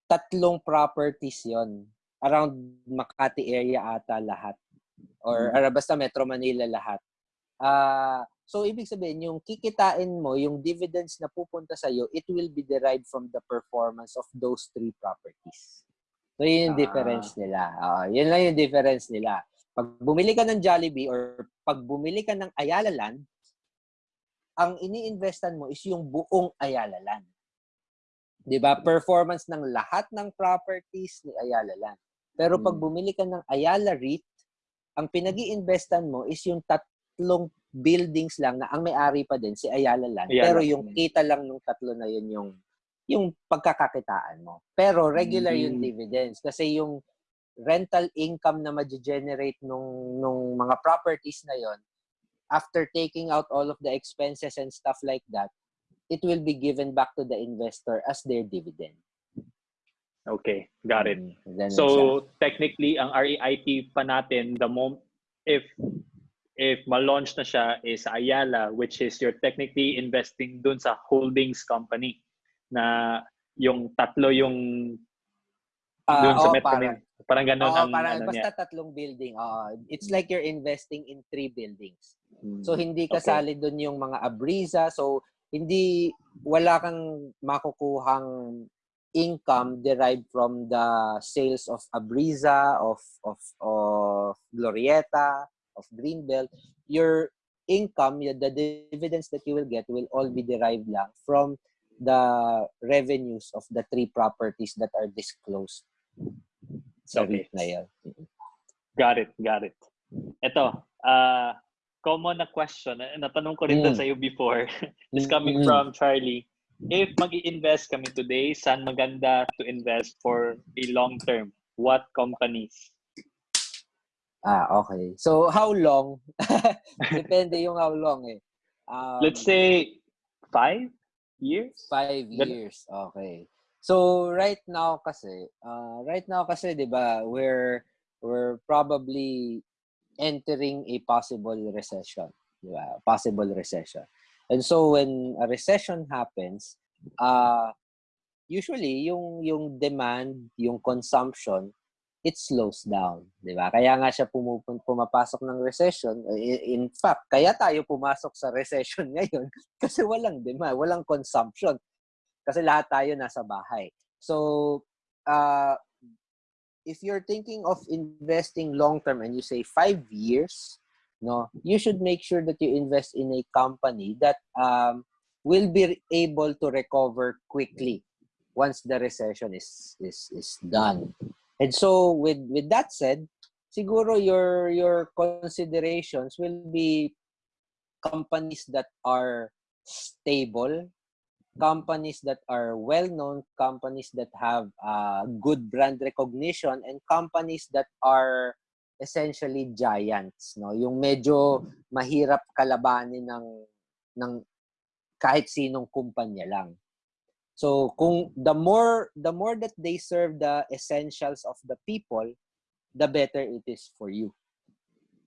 B: tatlong properties yon Around Makati area ata lahat. Or,
A: Mm.
B: basta Metro Manila lahat. Ah, so ibig sabihin yung kikitain mo, yung dividends na pupunta sa iyo, it will be derived from the performance of those three properties. So yun yung
A: Ah.
B: difference nila. Ah, yun lang yung difference nila. Pag bumili ka ng Jollibee or pag bumili ka ng Ayala Land, ang iniinvestan mo is yung buong Ayala Land. 'Di ba? Performance ng lahat ng properties ni Ayala Land. Pero pag
A: Hmm.
B: bumili ka ng Ayala REIT, ang pinag-iinvestan mo is yung tatlong buildings lang na ang may-ari pa din si Ayala Land.
A: Ayala.
B: Pero yung kita lang ng tatlo na yun yung yung pagkakakitaan mo. Pero regular yung
A: Mm.
B: dividends kasi yung rental income na ma-generate nung nung mga properties na yon after taking out all of the expenses and stuff like that, it will be given back to the investor as their dividend.
A: Okay, got it.
B: Mm, ganun siya.
A: So technically ang REIT pa natin the mom if if ma-launch na siya is Ayala which is you're technically investing dun sa holdings company na yung tatlo yung
B: Ah,
A: dun sa
B: oo,
A: Metro
B: parang-.
A: Parang ganun
B: Oo,
A: ang
B: parang
A: ano
B: basta
A: niya.
B: tatlong building. Oo. it's like you're investing in three buildings.
A: Mm.
B: So hindi
A: Okay.
B: kasali doon yung mga abriza. So hindi wala kang makukuhang income derived from the sales of abriza of of of glorieta of greenbelt your income the dividends that you will get will all be derived lang from the revenues of the three properties that are disclosed sa
A: Okay.
B: REIT na.
A: Got it, got it. Ito, uh, common na question, na natanong ko rin
B: Mm.
A: sa iyo before, is coming
B: Mm.
A: from Charlie. If mag invest kami today, saan maganda to invest for a long term? What companies?
B: Ah, okay. So, how long? Depende yung how long eh. Um,
A: Let's say five years?
B: five years. Okay. So, right now kasi, uh, right now kasi, di ba, we're, we're probably entering a possible recession. Ba? Possible recession. And so, when a recession happens, uh, usually, yung, yung demand, yung consumption, it slows down, 'di ba? Kaya nga siya pumupun pumapasok ng recession. I- In fact, kaya tayo pumasok sa recession ngayon kasi walang demand, walang consumption. Kasi lahat tayo nasa bahay. So, uh, if you're thinking of investing long term and you say five years, no, you should make sure that you invest in a company that um, will be able to recover quickly once the recession is is is done. And so with with that said, siguro your your considerations will be companies that are stable, companies that are well known, companies that have uh, good brand recognition and companies that are essentially giants, no? Yung medyo mahirap kalabanin ng ng kahit sinong kumpanya lang. So kung the more the more that they serve the essentials of the people, the better it is for you.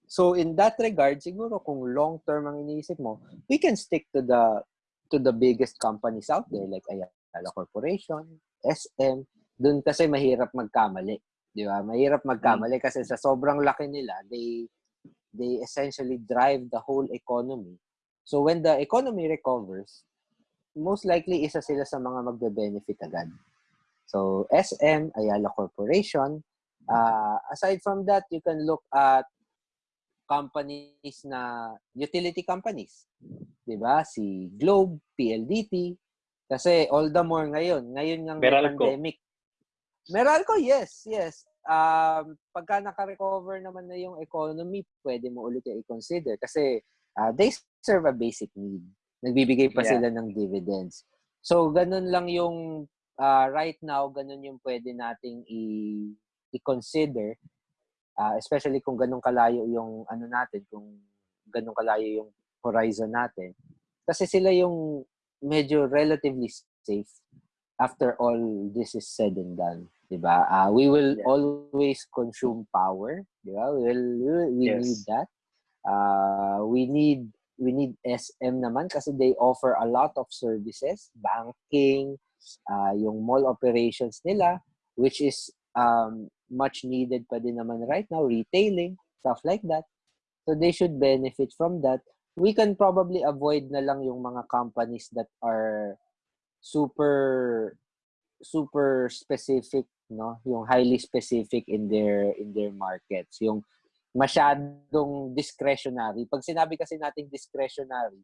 B: So in that regard, siguro kung long term ang iniisip mo, we can stick to the to the biggest companies out there like Ayala Corporation, SM. Doon kasi mahirap magkamali, di ba? Mahirap magkamali kasi sa sobrang laki nila, they they essentially drive the whole economy. So when the economy recovers, most likely isa sila sa mga magbe-benefit agad. So, SM, Ayala Corporation. Uh, aside from that, you can look at companies na utility companies. 'Di ba? Si Globe, PLDT. Kasi all the more ngayon, ngayon ng pandemic. Meralco, yes, yes. Um, pagka naka-recover naman na yung economy, pwede mo ulit i-consider kasi uh, they serve a basic need. Nagbibigay pa
A: Yeah.
B: sila ng dividends. So, ganun lang yung uh, right now, ganun yung pwede nating i- i-consider. Uh, especially kung ganun kalayo yung ano natin, kung ganun kalayo yung horizon natin. Kasi sila yung medyo relatively safe after all this is said and done. Diba? Uh, we will yeah. always consume power. Diba? We, will, we yes. need that. Uh, we need we need SM naman kasi they offer a lot of services, banking, uh, yung mall operations nila, which is um, much needed pa din naman right now, retailing, stuff like that. So they should benefit from that. We can probably avoid na lang yung mga companies that are super super specific, no? Yung highly specific in their in their markets. Yung masyadong discretionary. Pag sinabi kasi nating discretionary,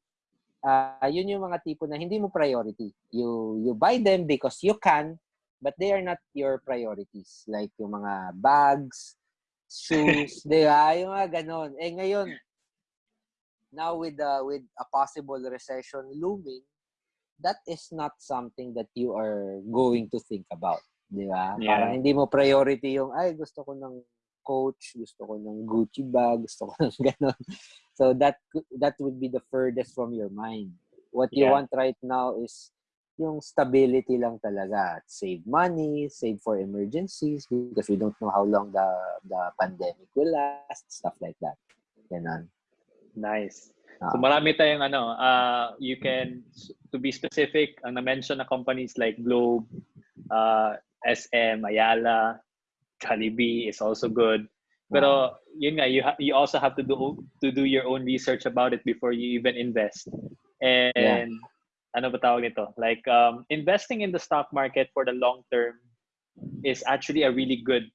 B: uh, yun yung mga tipo na hindi mo priority. You you buy them because you can, but they are not your priorities. Like yung mga bags, shoes, di ba? Yung mga ganon. Eh ngayon, now with the with a possible recession looming, that is not something that you are going to think about. Di ba? Yeah. Parang hindi mo priority yung, ay, gusto ko ng coach, gusto ko ng Gucci bag, gusto ko ng ganon. So that that would be the furthest from your mind. What you yeah. want right now is yung stability lang talaga. Save money, save for emergencies because we don't know how long the the pandemic will last, stuff like that. Ganon.
A: Nice. Uh, so marami tayong ano, uh, you can, to be specific, ang na-mention na companies like Globe, uh, SM, Ayala, Jollibee is also good. Pero yun nga, you ha- you also have to do to do your own research about it before you even invest. And yeah. Ano ba tawag nito? Like um, investing in the stock market for the long term is actually a really good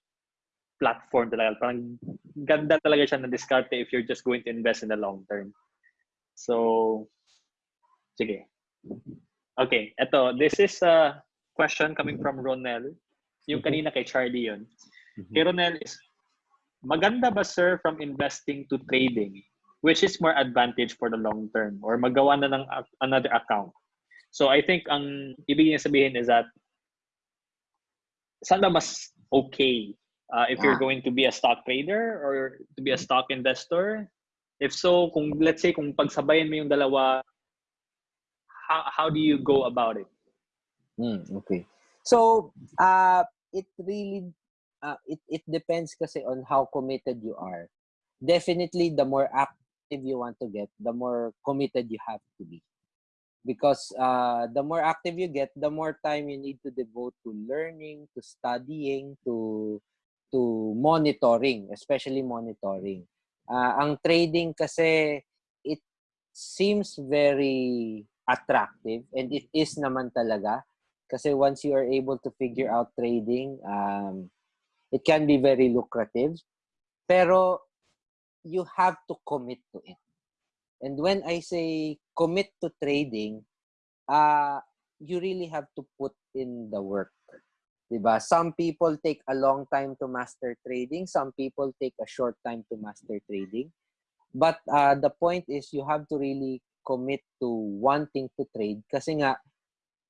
A: platform talaga. Parang ganda talaga siya na diskarte if you're just going to invest in the long term. So, sige. Okay, eto. This is a question coming from Ronel. Yung kanina kay Charlie yun. Mm-hmm. Kay Ronel is, maganda ba sir from investing to trading? Which is more advantage for the long term? Or magawa na ng another account? So I think ang ibig niya sabihin is that saan mas okay uh, if you're ah. going to be a stock trader or to be a stock investor If so, kung let's say kung pagsabayan mo yung dalawa, how, how do you go about it?
B: Mm, okay. So, uh, it really uh, it it depends kasi on how committed you are. Definitely the more active you want to get, the more committed you have to be. Because uh, the more active you get, the more time you need to devote to learning, to studying, to to monitoring, especially monitoring. Uh, ang trading kasi, it seems very attractive and it is naman talaga. Kasi once you are able to figure out trading, um, it can be very lucrative. Pero you have to commit to it. And when I say commit to trading, uh, you really have to put in the work. Diba? Some people take a long time to master trading. Some people take a short time to master trading. But uh, the point is you have to really commit to wanting to trade kasi nga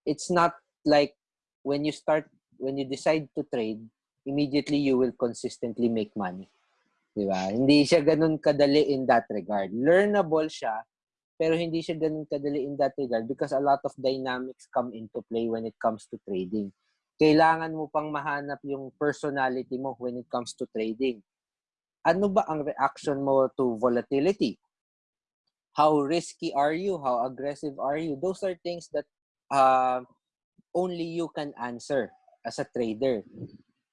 B: it's not like when you start when you decide to trade immediately you will consistently make money. Diba? Hindi siya ganun kadali in that regard. Learnable siya pero hindi siya ganun kadali in that regard because a lot of dynamics come into play when it comes to trading kailangan mo pang mahanap yung personality mo when it comes to trading. Ano ba ang reaction mo to volatility? How risky are you? How aggressive are you? Those are things that uh, only you can answer as a trader.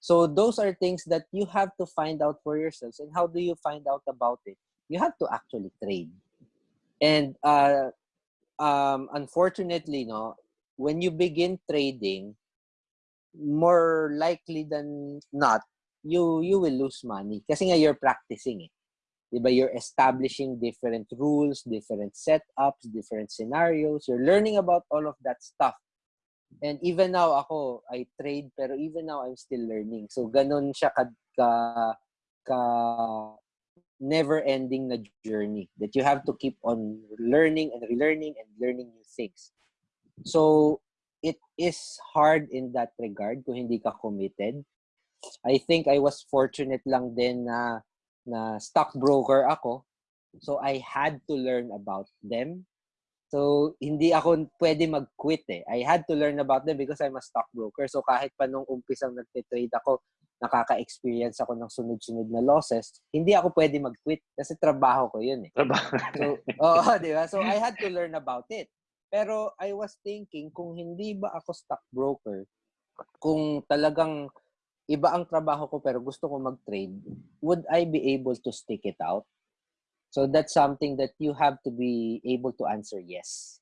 B: So those are things that you have to find out for yourselves. And how do you find out about it? You have to actually trade. And uh, um, unfortunately, no, when you begin trading, more likely than not, you you will lose money. Kasi nga you're practicing it. Diba? You're establishing different rules, different setups, different scenarios. You're learning about all of that stuff. And even now, ako, I trade, pero even now, I'm still learning. So, ganun siya ka, ka, ka never-ending na journey that you have to keep on learning and relearning and learning new things. So, it is hard in that regard kung hindi ka committed. I think I was fortunate lang din na na stockbroker ako. So I had to learn about them. So hindi ako pwede mag-quit eh. I had to learn about them because I'm a stockbroker. So kahit pa nung umpisang nagte-trade ako, nakaka-experience ako ng sunod-sunod na losses, hindi ako pwede mag-quit kasi trabaho ko yun eh.
A: Trabaho.
B: So, oo, di ba? So I had to learn about it. Pero I was thinking, kung hindi ba ako stockbroker, kung talagang iba ang trabaho ko pero gusto ko mag-trade, would I be able to stick it out? So that's something that you have to be able to answer yes.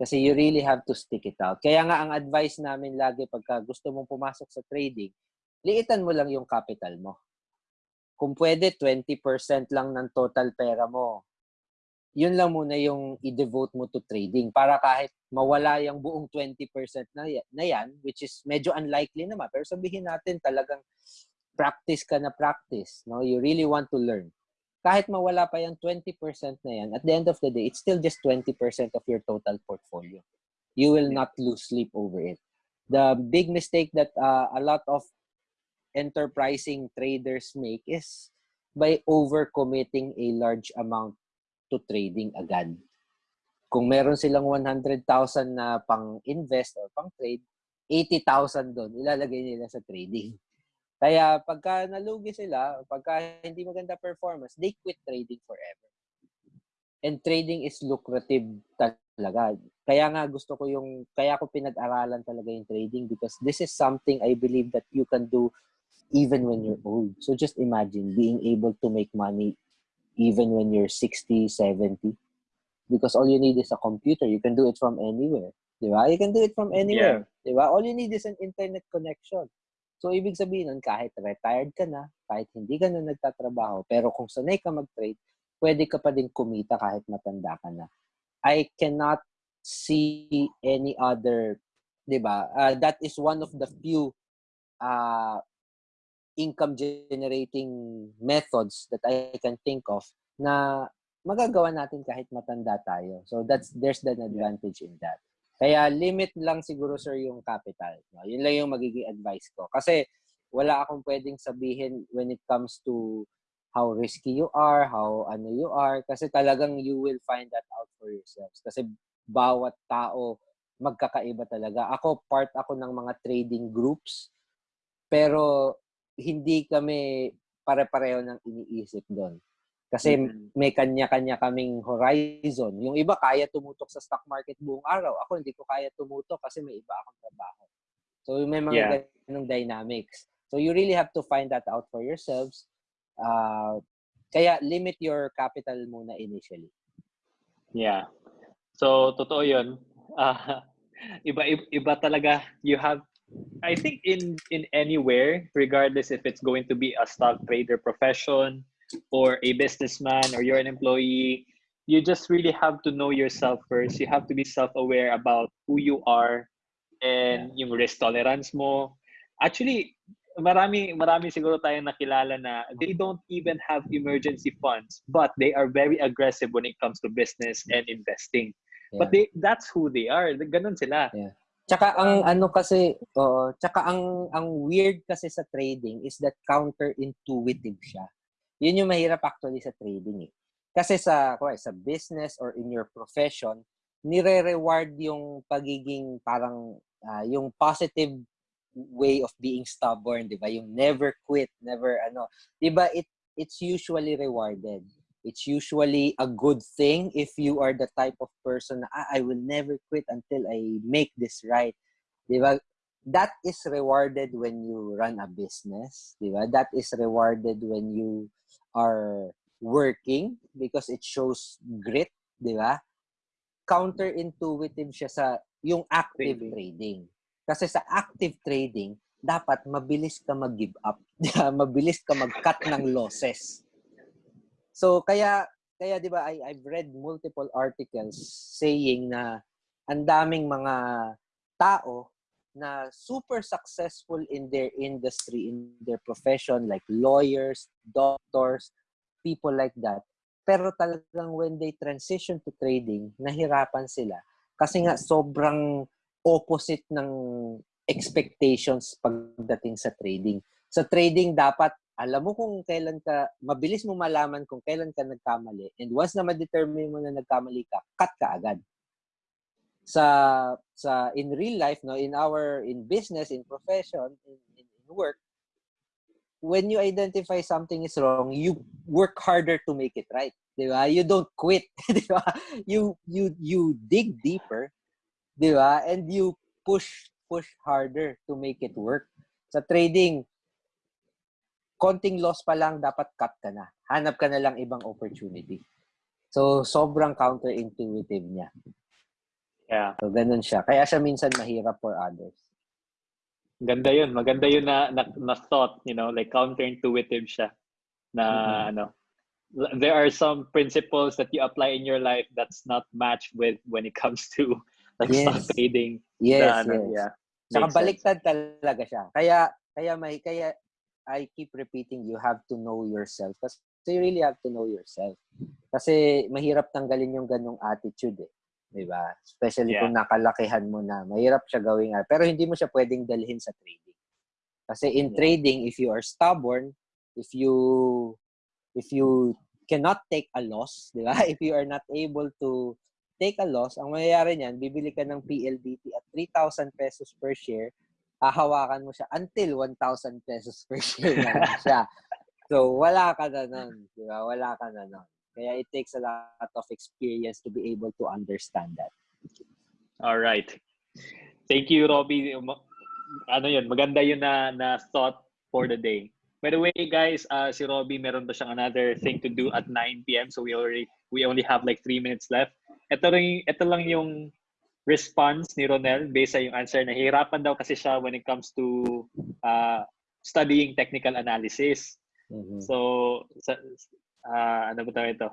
B: Kasi you really have to stick it out. Kaya nga ang advice namin lagi pagka gusto mong pumasok sa trading, liitan mo lang yung capital mo. Kung pwede, 20% lang ng total pera mo yun lang muna yung i-devote mo to trading para kahit mawala yung buong 20% na, na yan, which is medyo unlikely naman. Pero sabihin natin talagang practice ka na practice. No? You really want to learn. Kahit mawala pa yung 20% na yan, at the end of the day, it's still just 20% of your total portfolio. You will not lose sleep over it. The big mistake that uh, a lot of enterprising traders make is by overcommitting a large amount to trading agad. Kung meron silang 100,000 na pang-invest or pang-trade, 80,000 doon, ilalagay nila sa trading. Kaya pagka nalugi sila, pagka hindi maganda performance, they quit trading forever. And trading is lucrative talaga. Kaya nga gusto ko yung, kaya ko pinag-aralan talaga yung trading because this is something I believe that you can do even when you're old. So just imagine being able to make money even when you're 60, 70. Because all you need is a computer. You can do it from anywhere. Di ba? You can do it from anywhere. Yeah. Di ba? All you need is an internet connection. So, ibig sabihin nun, kahit retired ka na, kahit hindi ka na nagtatrabaho, pero kung sanay ka mag-trade, pwede ka pa din kumita kahit matanda ka na. I cannot see any other, di ba? Uh, that is one of the few uh, income generating methods that I can think of na magagawa natin kahit matanda tayo. So that's there's an advantage in that. Kaya limit lang siguro sir yung capital. No? Yun lang yung magiging advice ko. Kasi wala akong pwedeng sabihin when it comes to how risky you are, how ano you are. Kasi talagang you will find that out for yourselves. Kasi bawat tao magkakaiba talaga. Ako, part ako ng mga trading groups. Pero hindi kami pare-pareho ng iniisip doon. Kasi mm-hmm. may kanya-kanya kaming horizon. Yung iba kaya tumutok sa stock market buong araw. Ako hindi ko kaya tumutok kasi may iba akong trabaho. So may mga yeah. ganong dynamics. So you really have to find that out for yourselves. Uh, kaya limit your capital muna initially.
A: Yeah. So totoo 'yun. Uh, iba, iba iba talaga you have I think in in anywhere, regardless if it's going to be a stock trader profession or a businessman or you're an employee, you just really have to know yourself first. You have to be self-aware about who you are and yeah. yung risk tolerance mo. Actually, marami marami siguro tayong nakilala na they don't even have emergency funds, but they are very aggressive when it comes to business and investing. Yeah. But they that's who they are. Ganun sila.
B: Yeah. Tsaka ang ano kasi, oo, tsaka ang ang weird kasi sa trading is that counterintuitive siya. Yun yung mahirap actually sa trading eh. Kasi sa okay, sa business or in your profession, nire-reward yung pagiging parang uh, yung positive way of being stubborn, 'di ba? Yung never quit, never ano. 'Di ba? It it's usually rewarded it's usually a good thing if you are the type of person na, ah, I will never quit until I make this right. Di ba? That is rewarded when you run a business. Di ba? That is rewarded when you are working because it shows grit. Di ba? Counterintuitive siya sa yung active trading. trading. Kasi sa active trading, dapat mabilis ka mag-give up. mabilis ka mag-cut ng losses. So kaya kaya 'di ba I I've read multiple articles saying na ang daming mga tao na super successful in their industry, in their profession, like lawyers, doctors, people like that. Pero talagang when they transition to trading, nahirapan sila. Kasi nga sobrang opposite ng expectations pagdating sa trading. Sa trading, dapat alam mo kung kailan ka, mabilis mo malaman kung kailan ka nagkamali. And once na ma-determine mo na nagkamali ka, cut ka agad. Sa, sa in real life, no, in our, in business, in profession, in, in, in work, when you identify something is wrong, you work harder to make it right. Di ba? You don't quit. Di ba? You, you, you dig deeper. Di ba? And you push, push harder to make it work. Sa trading, konting loss pa lang, dapat cut ka na. Hanap ka na lang ibang opportunity. So, sobrang counterintuitive niya.
A: Yeah.
B: So, ganun siya. Kaya siya minsan mahirap for others.
A: Ganda yun. Maganda yun na, na, na thought, you know, like counterintuitive siya. Na, mm-hmm. ano, there are some principles that you apply in your life that's not matched with when it comes to like yes. stock trading.
B: Yes,
A: na,
B: ano,
A: yes. Yeah.
B: Saka baliktad talaga siya. Kaya, kaya may, kaya I keep repeating, you have to know yourself. Kasi you really have to know yourself. Kasi mahirap tanggalin yung ganong attitude eh. Di ba? Especially yeah. kung nakalakihan mo na. Mahirap siya gawing. Pero hindi mo siya pwedeng dalhin sa trading. Kasi in yeah. trading, if you are stubborn, if you if you cannot take a loss, di ba? If you are not able to take a loss, ang mangyayari niyan, bibili ka ng PLDT at 3,000 pesos per share hahawakan mo siya until 1,000 pesos per share na siya. So, wala ka na nun. Di ba? Wala ka na nun. Kaya it takes a lot of experience to be able to understand that.
A: All right. Thank you, Robbie. Ano yun, maganda yun na, na thought for the day. By the way, guys, uh, si Robbie meron pa siyang another thing to do at 9 p.m. So we already we only have like 3 minutes left. Ito rin ito lang yung response ni Ronel based sa yung answer. Nahihirapan daw kasi siya when it comes to uh, studying technical analysis. Mm-hmm. So, sa, uh, ano ba ito?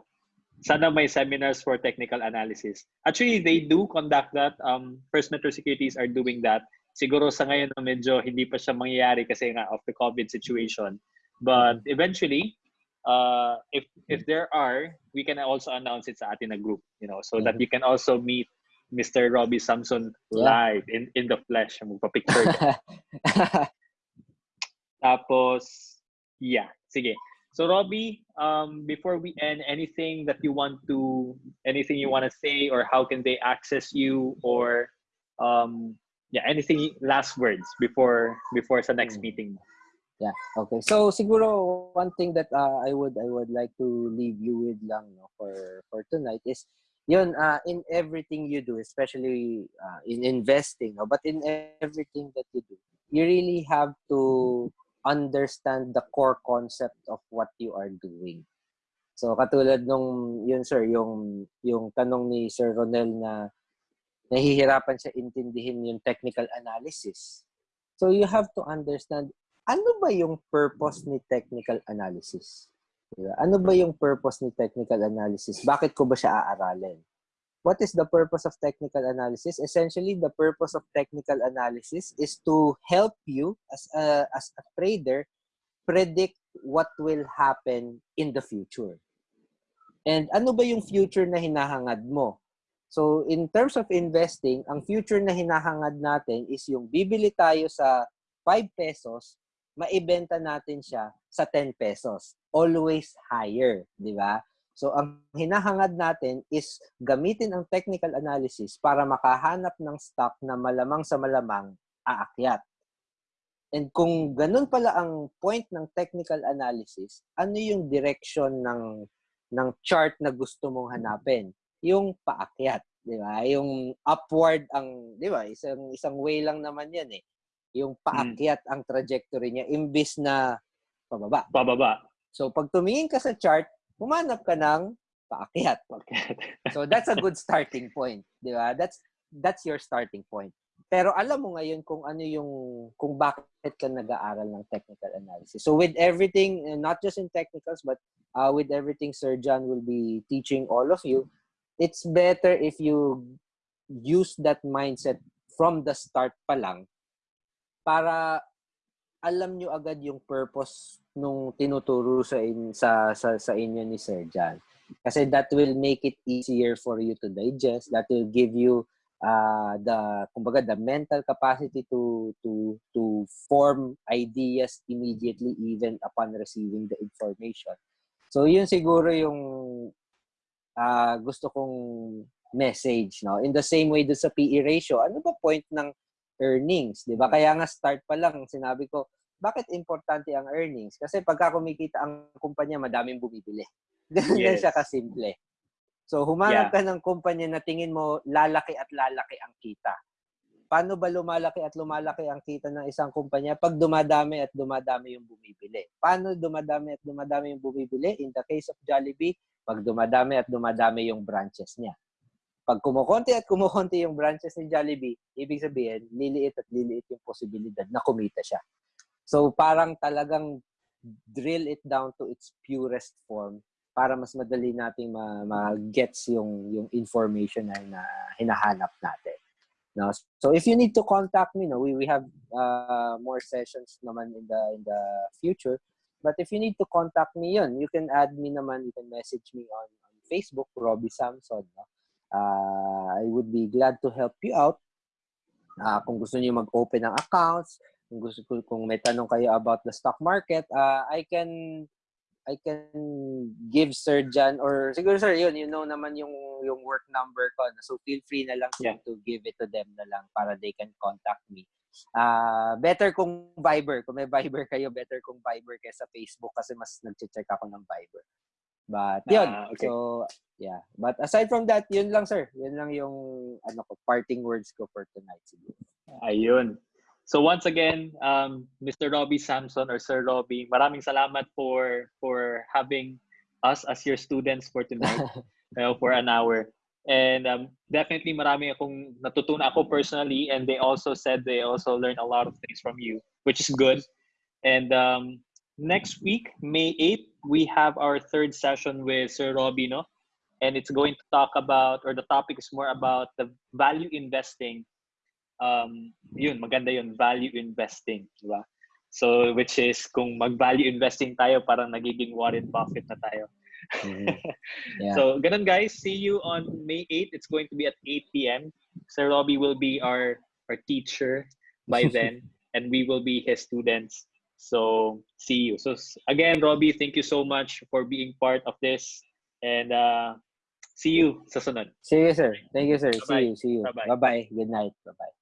A: Sana may seminars for technical analysis. Actually, they do conduct that. Um, First Metro Securities are doing that. Siguro sa ngayon medyo hindi pa siya mangyayari kasi nga of the COVID situation. But mm-hmm. eventually, uh, if if there are, we can also announce it sa atin na group, you know, so mm-hmm. that you can also meet Mr. Robbie Samson live in in the flesh. Magpa-picture Tapos, yeah. Sige. So Robbie, um, before we end, anything that you want to, anything you want to say, or how can they access you, or um, yeah, anything last words before before sa next hmm. meeting.
B: Yeah. Okay. So siguro one thing that uh, I would I would like to leave you with lang no, for for tonight is yun, uh, in everything you do, especially uh, in investing, no? but in everything that you do, you really have to understand the core concept of what you are doing. So katulad nung yun sir, yung yung tanong ni Sir Ronel na nahihirapan siya intindihin yung technical analysis. So you have to understand ano ba yung purpose ni technical analysis? Diba? Ano ba yung purpose ni technical analysis? Bakit ko ba siya aaralin? What is the purpose of technical analysis? Essentially, the purpose of technical analysis is to help you as a, as a trader predict what will happen in the future. And ano ba yung future na hinahangad mo? So, in terms of investing, ang future na hinahangad natin is yung bibili tayo sa 5 pesos, maibenta natin siya sa 10 pesos always higher, di ba? So, ang hinahangad natin is gamitin ang technical analysis para makahanap ng stock na malamang sa malamang aakyat. And kung ganun pala ang point ng technical analysis, ano yung direction ng ng chart na gusto mong hanapin? Yung paakyat, di ba? Yung upward ang, di ba? Isang isang way lang naman 'yan eh. Yung paakyat hmm. ang trajectory niya imbis na pababa.
A: Pababa.
B: So pag tumingin ka sa chart, humanap ka ng paakyat. so that's a good starting point, 'di ba? That's that's your starting point. Pero alam mo ngayon kung ano yung kung bakit ka nag-aaral ng technical analysis. So with everything, not just in technicals but uh, with everything Sir John will be teaching all of you, it's better if you use that mindset from the start pa lang para alam nyo agad yung purpose nung tinuturo sa, in, sa, sa, sa inyo ni Sir John. Kasi that will make it easier for you to digest. That will give you uh, the kumbaga the mental capacity to to to form ideas immediately even upon receiving the information. So yun siguro yung uh, gusto kong message no. In the same way do sa PE ratio, ano ba point ng earnings, 'di ba? Kaya nga start pa lang sinabi ko, bakit importante ang earnings? Kasi pagka kumikita ang kumpanya, madaming bumibili. Ganun yes. siya kasimple. So, humanap yeah. ka ng kumpanya na tingin mo lalaki at lalaki ang kita. Paano ba lumalaki at lumalaki ang kita ng isang kumpanya pag dumadami at dumadami yung bumibili? Paano dumadami at dumadami yung bumibili? In the case of Jollibee, pag dumadami at dumadami yung branches niya. Pag kumukonti at kumukonti yung branches ni Jollibee, ibig sabihin, liliit at liliit yung posibilidad na kumita siya. So, parang talagang drill it down to its purest form para mas madali nating ma-gets yung yung information na, na hinahanap natin. No? So if you need to contact me, no, we we have uh, more sessions naman in the in the future. But if you need to contact me yun, you can add me naman, you can message me on, on Facebook, Robbie Samson. No? Uh, I would be glad to help you out. Uh, kung gusto niyo mag-open ng accounts, kung gusto kung may tanong kayo about the stock market, uh, I can I can give Sir Jan or siguro sir yun you know naman yung yung work number ko so feel free na lang yeah. to give it to them na lang para they can contact me. Uh, better kung Viber. Kung may Viber kayo, better kung Viber kaysa Facebook kasi mas nag-check ako ng Viber. But yun. Ah, okay. So, yeah. But aside from that, yun lang sir. Yun lang yung ano ko, parting words ko for tonight siguro.
A: Ayun. So once again, um, Mr. Robbie Samson or Sir Robbie, maraming salamat for for having us as your students for tonight, uh, for an hour. And um, definitely marami akong natutunan ako personally and they also said they also learned a lot of things from you, which is good. And um, next week, May 8th, we have our third session with Sir Robino. And it's going to talk about, or the topic is more about the value investing um, yun, maganda yun, value investing, di ba? So, which is, kung mag-value investing tayo, parang nagiging Warren Buffett na tayo. Mm-hmm. Yeah. so, ganun guys, see you on May 8. It's going to be at 8 p.m. Sir Robbie will be our, our teacher by then, and we will be his students. So, see you. So, again, Robbie, thank you so much for being part of this. And uh, see you sa sunod.
B: See you, sir. Thank you, sir. Bye-bye. See you. See you. Bye-bye. Good night. Bye-bye.